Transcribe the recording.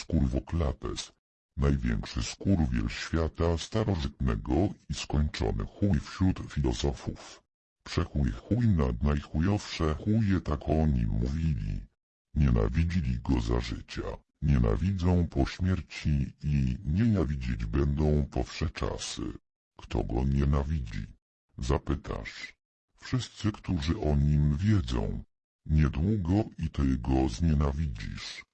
Skurwoklapes, największy skurwiel świata starożytnego i skończony chuj wśród filozofów. Przechuj chuj nad najchujowsze chuje tak o nim mówili. Nienawidzili go za życia, nienawidzą po śmierci i nienawidzić będą po wsze czasy. Kto go nienawidzi? Zapytasz. Wszyscy, którzy o nim wiedzą. Niedługo i ty go znienawidzisz.